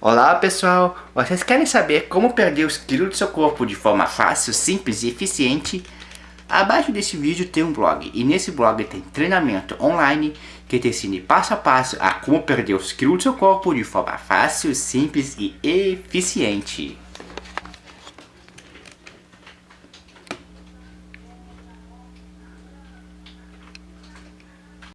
Olá pessoal, vocês querem saber como perder os quilos do seu corpo de forma fácil, simples e eficiente? Abaixo desse vídeo tem um blog e nesse blog tem treinamento online que te ensina passo a passo a como perder os quilos do seu corpo de forma fácil, simples e eficiente.